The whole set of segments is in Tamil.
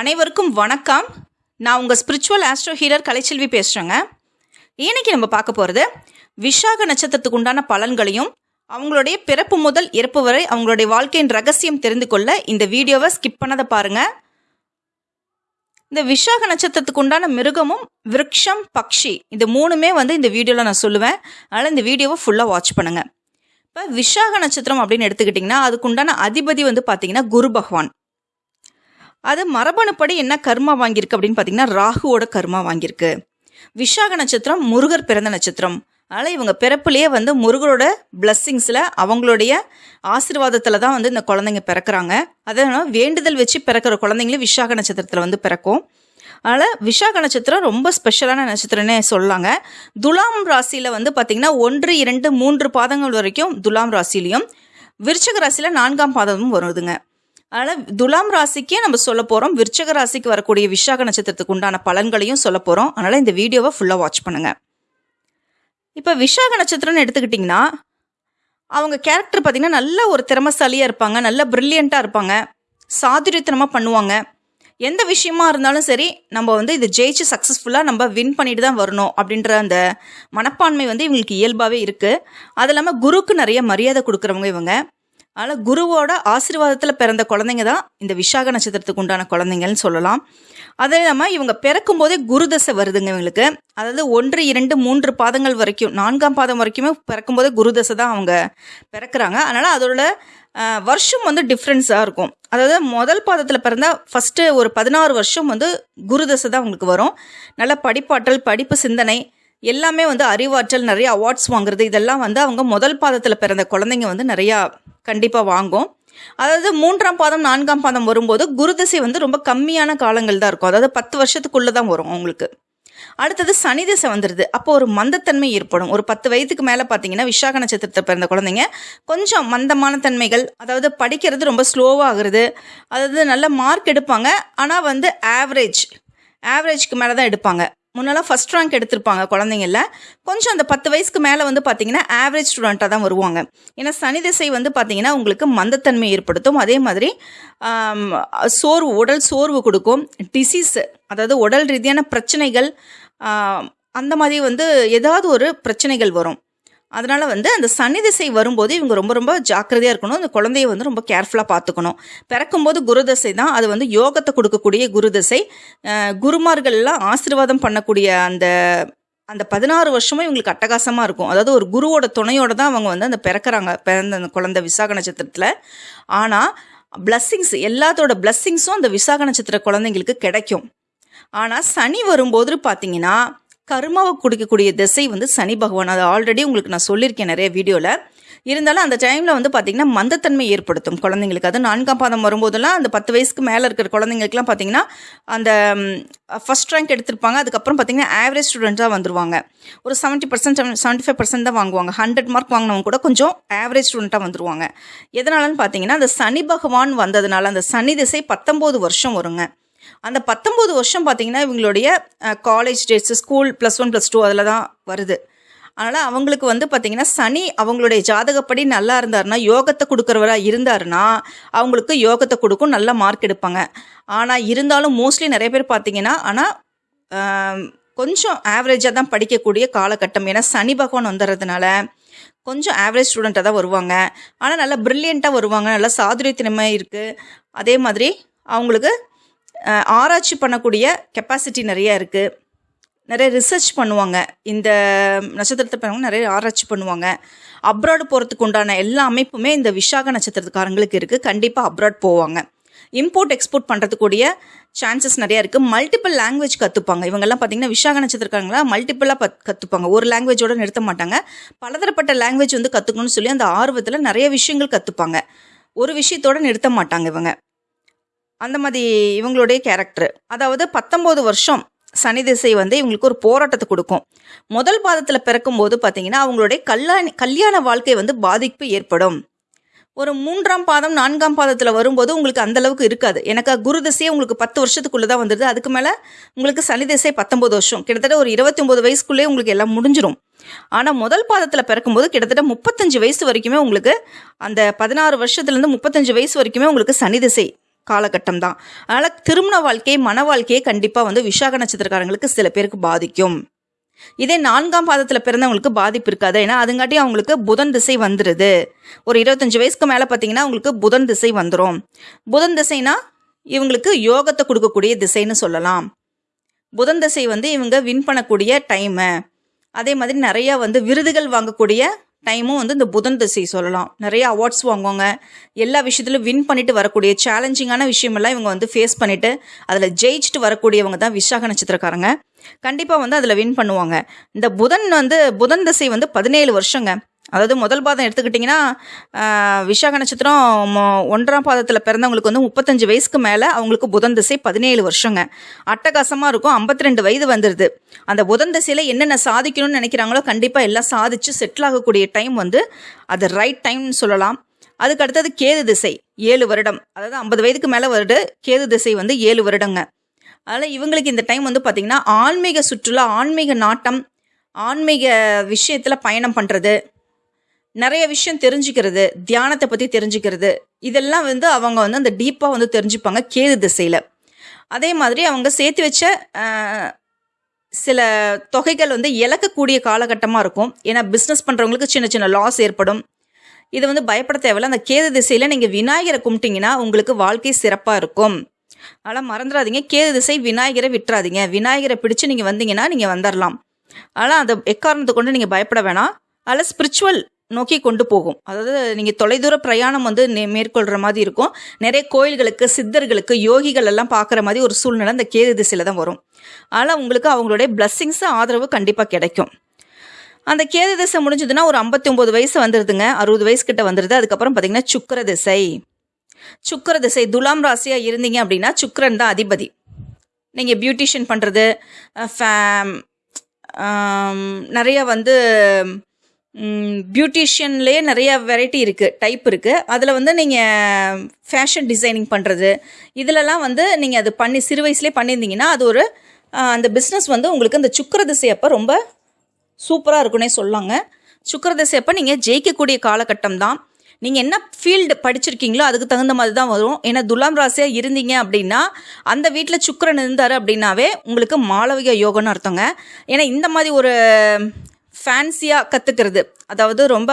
அனைவருக்கும் வணக்கம். நான் உங்கள் ஸ்பிரிச்சுவல் ஆஸ்ட்ரோ ஹீலர் கலைச்செல்வி பேசுகிறேங்க இன்றைக்கி நம்ம பார்க்க போகிறது விஷாக நட்சத்திரத்துக்கு உண்டான பலன்களையும் அவங்களுடைய பிறப்பு முதல் இறப்பு வரை அவங்களுடைய வாழ்க்கையின் ரகசியம் தெரிந்து கொள்ள இந்த வீடியோவை ஸ்கிப் பண்ணதை பாருங்கள் இந்த விஷாக நட்சத்திரத்துக்கு உண்டான மிருகமும் விருட்சம் பக்ஷி இந்த மூணுமே வந்து இந்த வீடியோவில் நான் சொல்லுவேன். அதனால் இந்த வீடியோவை ஃபுல்லாக வாட்ச் பண்ணுங்கள் இப்போ விஷாக நட்சத்திரம் அப்படின்னு எடுத்துக்கிட்டிங்கன்னா அதுக்குண்டான அதிபதி வந்து பார்த்தீங்கன்னா குரு பகவான். அது மரபணுப்படி என்ன கர்மா வாங்கியிருக்கு அப்படின்னு பார்த்தீங்கன்னா ராகுவோட கர்மா வாங்கியிருக்கு. விஷாக நட்சத்திரம் முருகர் பிறந்த நட்சத்திரம். அதனால் இவங்க பிறப்புலேயே வந்து முருகரோட பிளஸ்ஸிங்ஸில் அவங்களுடைய ஆசீர்வாதத்தில் தான் வந்து இந்த குழந்தைங்க பிறக்கிறாங்க. அதனால் வேண்டுதல் வச்சு பிறக்கிற குழந்தைங்களும் விஷாக நட்சத்திரத்தில் வந்து பிறக்கும். அதனால் விஷாக நட்சத்திரம் ரொம்ப ஸ்பெஷலான நட்சத்திரம்னே சொல்லலாங்க துலாம் ராசியில் வந்து பார்த்திங்கன்னா ஒன்று இரண்டு மூன்று பாதங்கள் வரைக்கும் துலாம் ராசிலையும் விருச்சக ராசியில் நான்காம் பாதமும் வருதுங்க. அதனால் துலாம் ராசிக்கே நம்ம சொல்ல போகிறோம் விருச்சக ராசிக்கு வரக்கூடிய விஷாக நட்சத்திரத்துக்கு உண்டான பலன்களையும் சொல்ல போகிறோம் அதனால் இந்த வீடியோவை ஃபுல்லாக வாட்ச் பண்ணுங்கள் இப்போ விஷாக நட்சத்திரம்னு எடுத்துக்கிட்டிங்கன்னா அவங்க கேரக்டர் பார்த்திங்கன்னா நல்ல ஒரு திறமசாலியாக இருப்பாங்க. நல்ல ப்ரில்லியண்ட்டாக இருப்பாங்க. சாதுரியத்தனமாக பண்ணுவாங்க. எந்த விஷயமா இருந்தாலும் சரி நம்ம வந்து இது ஜெயிச்சு சக்ஸஸ்ஃபுல்லாக நம்ம வின் பண்ணிட்டு தான் வரணும் அப்படின்ற அந்த மனப்பான்மை வந்து இவங்களுக்கு இயல்பாகவே இருக்குது அது இல்லாமல் குருக்கு நிறைய மரியாதை கொடுக்குறவங்க இவங்க. அதனால் குருவோட ஆசீர்வாதத்தில் பிறந்த குழந்தைங்க தான் இந்த விஷாக நட்சத்திரத்துக்கு உண்டான குழந்தைங்கன்னு சொல்லலாம். அதே இல்லாமல் இவங்க பிறக்கும் போதே குரு தசை வருதுங்க இவங்களுக்கு. அதாவது ஒன்று இரண்டு மூன்று பாதங்கள் வரைக்கும் நான்காம் பாதம் வரைக்குமே பிறக்கும் போதே குரு தசை தான் அவங்க பிறக்கிறாங்க. அதனால் அதோட வருஷம் வந்து டிஃப்ரென்ஸாக இருக்கும். அதாவது முதல் பாதத்தில் பிறந்தால் ஃபஸ்ட்டு ஒரு பதினாறு வருஷம் வந்து குரு தசை தான் அவங்களுக்கு வரும். நல்ல படிப்பாற்றல் படிப்பு சிந்தனை எல்லாமே வந்து அறிவாற்றல் நிறைய அவார்ட்ஸ் வாங்குறது இதெல்லாம் வந்து அவங்க முதல் பாதத்தில் பிறந்த குழந்தைங்க வந்து நிறையா கண்டிப்பாக வாங்கும். அதாவது மூன்றாம் பாதம் நான்காம் பாதம் வரும்போது குருதிசை வந்து ரொம்ப கம்மியான காலங்கள் தான் இருக்கும். அதாவது பத்து வருஷத்துக்குள்ளே தான் வரும் அவங்களுக்கு அடுத்தது சனி திசை வந்துடுது அப்போ ஒரு மந்தத்தன்மை ஏற்படும். ஒரு பத்து வயதுக்கு மேலே பார்த்தீங்கன்னா விசாக நட்சத்திரத்தை பிறந்த குழந்தைங்க கொஞ்சம் மந்தமான தன்மைகள் அதாவது படிக்கிறது ரொம்ப ஸ்லோவாகிறது அதாவது நல்ல மார்க் எடுப்பாங்க. ஆனால் வந்து ஆவரேஜ் ஆவரேஜ்க்கு மேலே தான் எடுப்பாங்க. முன்னெல்லாம் ஃபஸ்ட் ரேங்க் எடுத்திருப்பாங்க குழந்தைங்கள கொஞ்சம் அந்த பத்து வயசுக்கு மேலே வந்து பார்த்தீங்கன்னா ஆவரேஜ் ஸ்டூடெண்ட்டாக தான் வருவாங்க. ஏன்னா சனி திசை வந்து பார்த்தீங்கன்னா உங்களுக்கு மந்தத்தன்மை ஏற்படுத்தும். அதே மாதிரி சோர்வு உடல் சோர்வு கொடுக்கும். டிசீஸ் அதாவது உடல் ரீதியான பிரச்சனைகள் அந்த மாதிரி வந்து ஏதாவது ஒரு பிரச்சனைகள் வரும். அதனால் வந்து அந்த சனி திசை வரும்போது இவங்க ரொம்ப ரொம்ப ஜாக்கிரதையாக இருக்கணும். அந்த குழந்தைய வந்து ரொம்ப கேர்ஃபுல்லாக பார்த்துக்கணும். பிறக்கும்போது குருதசை தான். அது வந்து யோகத்தை கொடுக்கக்கூடிய குருதசை தசை. குருமார்கள்லாம் ஆசீர்வாதம் பண்ணக்கூடிய அந்த அந்த பதினாறு வருஷமும் இவங்களுக்கு அட்டகாசமாக இருக்கும். அதாவது ஒரு குருவோட துணையோட தான் அவங்க வந்து அந்த பிறக்கிறாங்க. பிறந்த அந்த குழந்தை விசாக நட்சத்திரத்தில். ஆனால் பிளஸ்ஸிங்ஸ் எல்லாத்தோட பிளஸ்ஸிங்ஸும் அந்த விசாக நட்சத்திர குழந்தைங்களுக்கு கிடைக்கும். ஆனால் சனி வரும்போது பார்த்தீங்கன்னா கர்மாவை கொடுக்கக்கூடிய திசை வந்து சனி பகவான். அது ஆல்ரெடி உங்களுக்கு நான் சொல்லியிருக்கேன் நிறைய வீடியோவில் இருந்தாலும் அந்த டைமில் வந்து பார்த்திங்கன்னா மந்தத்தன்மை ஏற்படுத்தும் குழந்தைங்களுக்கு. அது நான்காம் பாதம் வரும்போதெல்லாம் அந்த பத்து வயசுக்கு மேலே இருக்கிற குழந்தைங்களுக்குலாம் பார்த்திங்கன்னா அந்த ஃபஸ்ட் ரேங்க் எடுத்திருப்பாங்க. அதுக்கப்புறம் பார்த்தீங்கன்னா ஆவரேஜ் ஸ்டூடெண்ட்டாக வந்துருவாங்க. ஒரு seventy percent seventy five percent தான் வாங்குவாங்க. ஹண்ட்ரட் மார்க் வாங்கினவங்க கூட கொஞ்சம் ஆவரேஜ் ஸ்டூடெண்ட்டாக வந்துருவாங்க. எதனாலன்னு பார்த்தீங்கன்னா அந்த சனி பகவான் வந்ததுனால அந்த சனி திசை பத்தொம்போது வருஷம் வருங்க. அந்த பத்தொம்போது வருஷம் பார்த்தீங்கன்னா இவங்களுடைய college days school plus one plus two அதில் தான் வருது. அதனால் அவங்களுக்கு வந்து பார்த்திங்கன்னா சனி அவங்களுடைய ஜாதகப்படி நல்லா இருந்தாருன்னா யோகத்தை கொடுக்குறவராக இருந்தாருன்னா அவங்களுக்கு யோகத்தை கொடுக்கும் நல்ல மார்க் எடுப்பாங்க. ஆனால் இருந்தாலும் மோஸ்ட்லி நிறைய பேர் பார்த்தீங்கன்னா ஆனால் கொஞ்சம் ஆவரேஜாக தான் படிக்கக்கூடிய காலகட்டம். ஏன்னா சனி பகவான் வந்துடுறதுனால கொஞ்சம் ஆவரேஜ் ஸ்டூடெண்ட்டாக தான் வருவாங்க. ஆனால் நல்லா ப்ரில்லியண்ட்டாக வருவாங்க. நல்லா சாதுரியத்தினமை இருக்குது அதே மாதிரி அவங்களுக்கு ஆராய்ச்சி பண்ணக்கூடிய கெப்பாசிட்டி நிறைய இருக்குது நிறைய ரிசர்ச் பண்ணுவாங்க. இந்த நட்சத்திரத்தை பிறகு நிறைய ஆராய்ச்சி பண்ணுவாங்க. அப்ராடு போகிறதுக்கு உண்டான எல்லா அமைப்புமே இந்த விஷாக நட்சத்திரத்துக்காரங்களுக்கு இருக்குது கண்டிப்பாக அப்ராட் போவாங்க. இம்போர்ட் எக்ஸ்போர்ட் பண்ணுறதுக்கூடிய சான்சஸ் நிறையா இருக்குது மல்டிபிள் லாங்குவேஜ் கற்றுப்பாங்க இவங்கெல்லாம் பார்த்தீங்கன்னா விஷாக நட்சத்திரக்காரங்களா மல்டிபிளாக பத் கற்றுப்பாங்க ஒரு லாங்குவேஜோட நிறுத்த மாட்டாங்க. பலதரப்பட்ட லாங்குவேஜ் வந்து கற்றுக்கணும்னு சொல்லி அந்த ஆர்வத்தில் நிறைய விஷயங்கள் கற்றுப்பாங்க ஒரு விஷயத்தோட நிறுத்த மாட்டாங்க இவங்க. அந்த மாதிரி இவங்களுடைய கேரக்டர் அதாவது பத்தொம்போது வருஷம் சனி திசை வந்து இவங்களுக்கு ஒரு போராட்டத்தை கொடுக்கும். முதல் பாதத்தில் பிறக்கும்போது பார்த்தீங்கன்னா அவங்களுடைய கல்யாண கல்யாண வாழ்க்கை வந்து பாதிப்பு ஏற்படும். ஒரு மூன்றாம் பாதம் நான்காம் பாதத்தில் வரும்போது உங்களுக்கு அந்தளவுக்கு இருக்காது. எனக்கு குரு திசையே உங்களுக்கு பத்து வருஷத்துக்குள்ளே தான் வந்துடுது அதுக்கு மேலே உங்களுக்கு சனி திசை பத்தொம்பது வருஷம். கிட்டத்தட்ட ஒரு இருபத்தி ஒம்பது வயசுக்குள்ளே உங்களுக்கு எல்லாம் முடிஞ்சிடும் ஆனால் முதல் பாதத்தில் பிறக்கும்போது கிட்டத்தட்ட முப்பத்தஞ்சு வயசு வரைக்குமே உங்களுக்கு அந்த பதினாறு வருஷத்துலேருந்து முப்பத்தஞ்சு வயசு வரைக்குமே உங்களுக்கு சனி திசை. காலகட்டம் தான் அதனால் திருமண வாழ்க்கை மன வாழ்க்கையை கண்டிப்பாக வந்து விசாக நட்சத்திரக்காரங்களுக்கு சில பேருக்கு பாதிக்கும். இதே நான்காம் பாதத்தில் பிறந்தவங்களுக்கு பாதிப்பு இருக்காது. ஏன்னா அதுங்காட்டி அவங்களுக்கு புதன் திசை வந்துடுது ஒரு இருபத்தஞ்சு வயசுக்கு மேலே பார்த்தீங்கன்னா அவங்களுக்கு புதன் திசை வந்துடும் புதன் திசைனா இவங்களுக்கு யோகத்தை கொடுக்கக்கூடிய திசைன்னு சொல்லலாம். புதன் திசை வந்து இவங்க வின் பண்ணக்கூடிய டைமு அதே மாதிரி நிறையா வந்து விருதுகள் வாங்கக்கூடிய டைமும் வந்து இந்த புதன் திசை சொல்லலாம். நிறைய அவார்ட்ஸ் வாங்குவாங்க. எல்லா விஷயத்துலையும் வின் பண்ணிட்டு வரக்கூடிய சேலஞ்சிங்கான விஷயமெல்லாம் இவங்க வந்து ஃபேஸ் பண்ணிட்டு அதில் ஜெயிச்சுட்டு வரக்கூடியவங்க தான் விசாக நட்சத்திரக்காரங்க. கண்டிப்பாக வந்து அதில் வின் பண்ணுவாங்க. இந்த புதன் வந்து புதன் திசை வந்து பதினேழு வருஷங்க. அதாவது முதல் பாதம் எடுத்துக்கிட்டிங்கன்னா விஷாக விசாக நட்சத்திரம் ஒன்றாம் பாதத்தில் பிறந்தவங்களுக்கு வந்து முப்பத்தஞ்சு வயசுக்கு மேலே அவங்களுக்கு புதன் திசை பதினேழு வருஷங்க. அட்டகாசமாக இருக்கும். 52 வயது வந்துடுது அந்த புதன் திசையில் என்னென்ன சாதிக்கணும்னு நினைக்கிறாங்களோ கண்டிப்பாக எல்லாம் சாதிச்சு செட்டில் ஆகக்கூடிய டைம் வந்து அது ரைட் டைம்னு சொல்லலாம். அதுக்கு அடுத்தது கேது திசை ஏழு வருடம். அதாவது ஐம்பது வயதுக்கு மேலே வருது. கேது திசை வந்து ஏழு வருடங்க. அதனால் இவங்களுக்கு இந்த டைம் வந்து பார்த்திங்கன்னா ஆன்மீக சுற்றுலா ஆன்மீக நாட்டம் ஆன்மீக விஷயத்தில் பயணம் பண்ணுறது நிறைய விஷயம் தெரிஞ்சுக்கிறது தியானத்தை பற்றி தெரிஞ்சுக்கிறது. இதெல்லாம் வந்து அவங்க வந்து அந்த டீப்பாக வந்து தெரிஞ்சுப்பாங்க கேது திசையில். அதே மாதிரி அவங்க சேர்த்து வச்ச சில தொகைகள் வந்து இழக்கக்கூடிய காலகட்டமாக இருக்கும். ஏன்னா பிஸ்னஸ் பண்ணுறவங்களுக்கு சின்ன சின்ன லாஸ் ஏற்படும். இது வந்து பயப்பட தேவையில்ல. அந்த கேது திசையில் நீங்கள் விநாயகரை கும்பிட்டீங்கன்னா உங்களுக்கு வாழ்க்கை சிறப்பாக இருக்கும். அதனால் மறந்துடாதீங்க. கேது திசை விநாயகரை விட்டுறாதீங்க. விநாயகரை பிடிச்சு நீங்கள் வந்தீங்கன்னா நீங்கள் வந்துடலாம் ஆனால் அந்த எக்காரணத்தை கொண்டு நீங்கள் பயப்பட வேணாம். அதில் ஸ்பிரிச்சுவல் நோக்கி கொண்டு போகும். அதாவது நீங்கள் தொலைதூர பிரயாணம் வந்து நே- மேற்கொள்கிற மாதிரி இருக்கும். நிறைய கோயில்களுக்கு சித்தர்களுக்கு யோகிகள் எல்லாம் பார்க்குற மாதிரி ஒரு சூழ்நிலை அந்த கேது திசையில் தான் வரும். ஆனால் உங்களுக்கு அவங்களுடைய பிளஸ்ஸிங்ஸ் ஆதரவு கண்டிப்பாக கிடைக்கும். அந்த கேது திசை முடிஞ்சதுன்னா ஒரு ஐம்பத்தி ஒம்பது வயசு வந்துடுதுங்க அறுபது வயசு கிட்ட வந்துடுது அதுக்கப்புறம் பார்த்தீங்கன்னா சுக்கர திசை. சுக்கர திசை துலாம் ராசியாக இருந்தீங்க அப்படின்னா சுக்கரன் தான் அதிபதி. நீங்கள் பியூட்டிஷியன் பண்ணுறது நிறைய வந்து பியூட்டிஷியன்லேயே நிறைய வெரைட்டி இருக்குது டைப் இருக்குது அதில் வந்து நீங்கள் ஃபேஷன் டிசைனிங் பண்ணுறது இதிலலாம் வந்து நீங்கள் அது பண்ணி சிறு வயசுலேயே பண்ணியிருந்தீங்கன்னா அது ஒரு அந்த பிஸ்னஸ் வந்து உங்களுக்கு அந்த சுக்கிர திசை அப்போ ரொம்ப சூப்பராக இருக்குன்னே சொல்லாங்க. சுக்கிர திசை அப்போ நீங்கள் ஜெயிக்கக்கூடிய காலகட்டம் தான். நீங்கள் என்ன ஃபீல்டு படிச்சிருக்கீங்களோ அதுக்கு தகுந்த மாதிரி தான் வரும். ஏன்னா துலாம் ராசியாக இருந்தீங்க அப்படின்னா அந்த வீட்டில் சுக்கரன் இருந்தார் அப்படின்னாவே உங்களுக்கு மாளவிக யோகம்னு அர்த்தங்க. ஏன்னா இந்த மாதிரி ஒரு ஃபேன்சியாக கற்றுக்கிறது அதாவது ரொம்ப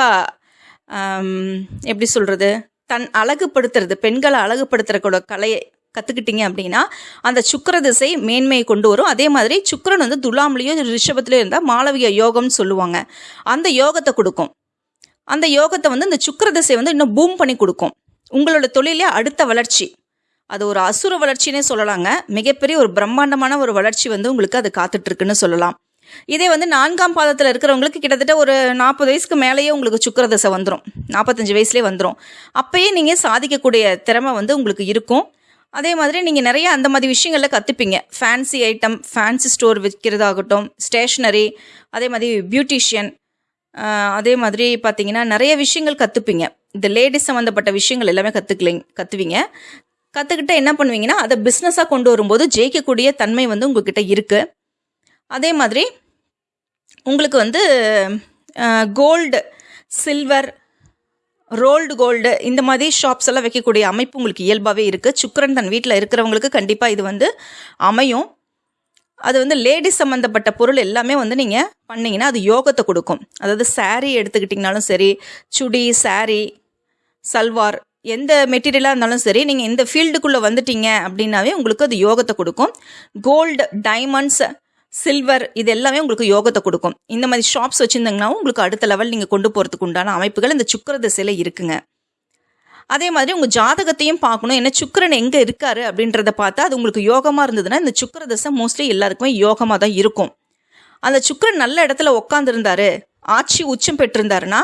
எப்படி சொல்கிறது தன் அழகுபடுத்துறது பெண்களை அழகுபடுத்துறக்கூட கலையை கற்றுக்கிட்டீங்க அப்படின்னா அந்த சுக்கிர திசை மேன்மையை கொண்டு வரும். அதே மாதிரி சுக்கரன் வந்து துலாம்லேயும் ரிஷபத்துலேயோ இருந்தால் மாளவிய யோகம்னு சொல்லுவாங்க. அந்த யோகத்தை கொடுக்கும். அந்த யோகத்தை வந்து இந்த சுக்கர திசை வந்து இன்னும் பூம் பண்ணி கொடுக்கும். உங்களோட தொழிலே அடுத்த வளர்ச்சி. அது ஒரு அசுர வளர்ச்சினே சொல்லலாங்க. மிகப்பெரிய ஒரு பிரம்மாண்டமான ஒரு வளர்ச்சி வந்து உங்களுக்கு அது காத்துட்ருக்குன்னு சொல்லலாம். இதே வந்து நான்காம் பாதத்தில் இருக்கிறவங்களுக்கு கிட்டத்தட்ட ஒரு நாற்பது வயசுக்கு மேலேயே உங்களுக்கு சுக்கிர தசை வந்துடும் நாற்பத்தஞ்சு வயசுலேயே வந்துடும் அப்போயே நீங்கள் சாதிக்கக்கூடிய திறமை வந்து உங்களுக்கு இருக்கும். அதே மாதிரி நீங்கள் நிறைய அந்த மாதிரி விஷயங்களில் கற்றுப்பீங்க ஃபேன்சி ஐட்டம் ஃபேன்சி ஸ்டோர் விற்கிறதாகட்டும் ஸ்டேஷ்னரி அதே மாதிரி பியூட்டிஷியன் அதே மாதிரி பார்த்தீங்கன்னா நிறைய விஷயங்கள் கற்றுப்பீங்க இந்த லேடிஸ் சம்மந்தப்பட்ட விஷயங்கள் எல்லாமே கற்றுக்கலிங் கற்றுவீங்க கற்றுக்கிட்டு என்ன பண்ணுவீங்கன்னா அதை பிஸ்னஸாக கொண்டு வரும்போது ஜெயிக்கக்கூடிய தன்மை வந்து உங்ககிட்ட இருக்குது அதே மாதிரி உங்களுக்கு வந்து கோல்டு சில்வர் ரோல்டு கோல்டு இந்த மாதிரி ஷாப்ஸ் எல்லாம் வைக்கக்கூடிய அமைப்பு உங்களுக்கு இயல்பாகவே இருக்குது சுக்கரன் தன் வீட்டில் இருக்கிறவங்களுக்கு கண்டிப்பாக இது வந்து அமையும். அது வந்து லேடிஸ் சம்மந்தப்பட்ட பொருள் எல்லாமே வந்து நீங்கள் பண்ணிங்கன்னா அது யோகத்தை கொடுக்கும். அதாவது சாரீ எடுத்துக்கிட்டிங்கனாலும் சரி சுடி சாரீ சல்வார் எந்த மெட்டீரியலாக இருந்தாலும் சரி நீங்கள் இந்த ஃபீல்டுக்குள்ளே வந்துட்டீங்க அப்படின்னாவே உங்களுக்கு அது யோகத்தை கொடுக்கும். கோல்டு டைமண்ட்ஸ் சில்வர் இது எல்லாமே உங்களுக்கு யோகத்தை கொடுக்கும். இந்த மாதிரி ஷாப்ஸ் வச்சுருந்தீங்கன்னா உங்களுக்கு அடுத்த லெவல் நீங்கள் கொண்டு போகிறதுக்கு உண்டான அமைப்புகள் இந்த சுக்கிர திசையில் இருக்குங்க. அதே மாதிரி உங்கள் ஜாதகத்தையும் பார்க்கணும். என்ன சுக்கிரன் எங்கே இருக்காரு அப்படின்றத பார்த்தா அது உங்களுக்கு யோகமாக இருந்ததுன்னா இந்த சுக்கர தசை மோஸ்ட்லி எல்லாருக்குமே யோகமாக தான் இருக்கும். அந்த சுக்கிரன் நல்ல இடத்துல உட்காந்துருந்தாரு ஆட்சி உச்சம் பெற்றிருந்தாருன்னா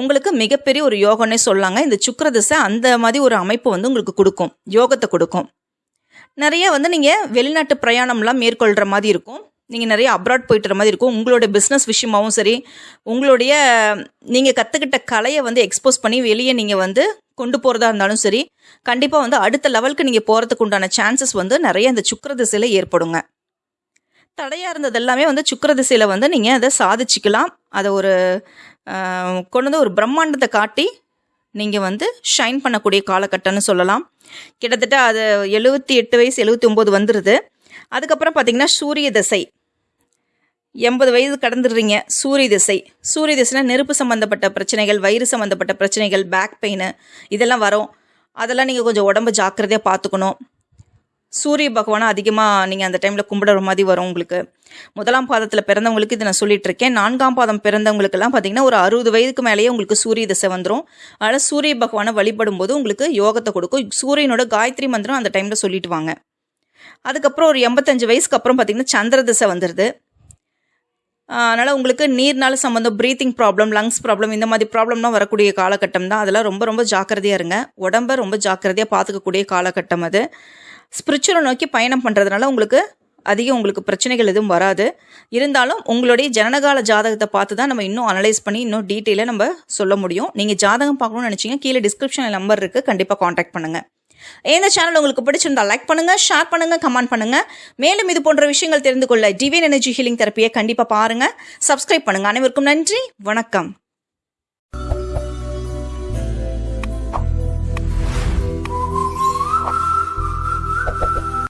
உங்களுக்கு மிகப்பெரிய ஒரு யோகம்னே சொல்லாங்க. இந்த சுக்கர தசை அந்த மாதிரி ஒரு அமைப்பு வந்து உங்களுக்கு கொடுக்கும். யோகத்தை கொடுக்கும். நிறைய வந்து நீங்கள் வெளிநாட்டு பிரயாணம்லாம் மேற்கொள்கிற மாதிரி இருக்கும். நீங்கள் நிறைய அப்ராட் போயிட்டுற மாதிரி இருக்கும். உங்களோட பிஸ்னஸ் விஷயமாவும் சரி உங்களுடைய நீங்கள் கற்றுக்கிட்ட கலையை வந்து எக்ஸ்போஸ் பண்ணி வெளியே நீங்கள் வந்து கொண்டு போகிறதா இருந்தாலும் சரி கண்டிப்பாக வந்து அடுத்த லெவலுக்கு நீங்கள் போகிறதுக்கு உண்டான சான்சஸ் வந்து நிறைய இந்த சுக்கர திசையில் ஏற்படுங்க. தடையாக இருந்தது எல்லாமே வந்து சுக்கர திசையில் வந்து நீங்கள் அதை சாதிச்சுக்கலாம். அதை ஒரு கொண்டு வந்து ஒரு பிரம்மாண்டத்தை காட்டி நீங்கள் வந்து ஷைன் பண்ணக்கூடிய காலகட்டம்னு சொல்லலாம். கிட்டத்தட்ட அது எழுபத்தி எட்டு வயசு எழுபத்தி ஒம்பது வந்துடுது அதுக்கப்புறம் பார்த்தீங்கன்னா சூரிய திசை. எண்பது வயது கடந்துடுறீங்க சூரிய திசை. சூரிய திசைனா நெருப்பு சம்மந்தப்பட்ட பிரச்சனைகள் வயிறு சம்மந்தப்பட்ட பிரச்சனைகள் பேக் பெயின் இதெல்லாம் வரும். அதெல்லாம் நீங்கள் கொஞ்சம் உடம்பு ஜாக்கிரதையாக பார்த்துக்கணும். சூரிய பகவானை அதிகமாக நீங்கள் அந்த டைமில் கும்பிடுற மாதிரி வரும் உங்களுக்கு. முதலாம் பாதத்தில் பிறந்தவங்களுக்கு இதை நான் சொல்லிட்டு இருக்கேன். நான்காம் பாதம் பிறந்தவங்களுக்கெல்லாம் பார்த்தீங்கன்னா ஒரு அறுபது வயதுக்கு மேலேயே உங்களுக்கு சூரிய திசை வந்துடும் அதனால் சூரிய பகவானை வழிபடும் போது உங்களுக்கு யோகத்தை கொடுக்கும். சூரியனோட காயத்ரி மந்திரம் அந்த டைமில் சொல்லிட்டு வாங்க. அதுக்கப்புறம் ஒரு எண்பத்தஞ்சு வயசுக்கு அப்புறம் பார்த்தீங்கன்னா சந்திர திசை வந்துடுது அதனால் உங்களுக்கு நீர்னால சம்மந்தம் ப்ரீத்திங் ப்ராப்ளம் லங்ஸ் ப்ராப்ளம் இந்த மாதிரி ப்ராப்ளம்லாம் வரக்கூடிய காலகட்டம் தான். அதெல்லாம் ரொம்ப ரொம்ப ஜாக்கிரதையாக இருங்க. உடம்ப ரொம்ப ஜாக்கிரதையாக பார்த்துக்கக்கூடிய காலகட்டம் அது. ஸ்பிரிச்சுவலை நோக்கி பயணம் பண்ணுறதுனால உங்களுக்கு அதிகம் உங்களுக்கு பிரச்சனைகள் எதுவும் வராது. இருந்தாலும் உங்களுடைய ஜனனகால ஜாதகத்தை பார்த்து தான் நம்ம இன்னும் அனலைஸ் பண்ணி இன்னும் டீட்டெயிலாக நம்ம சொல்ல முடியும். நீங்கள் ஜாதகம் பார்க்கணும்னு நினச்சிங்க கீழே டிஸ்கிரிப்ஷனில் நம்பர் இருக்குது கண்டிப்பாக காண்டாக்ட் பண்ணுங்கள் இந்த சேனல் உங்களுக்கு பிடிச்சிருந்தா லைக் பண்ணுங்கள் ஷேர் பண்ணுங்கள் கமெண்ட் பண்ணுங்கள் மேலும் இது போன்ற விஷயங்கள் தெரிந்து கொள்ள டிவைன் எனர்ஜி ஹீலிங் தெரப்பியை கண்டிப்பாக பாருங்கள் சப்ஸ்கிரைப் பண்ணுங்கள் அனைவருக்கும் நன்றி. வணக்கம்.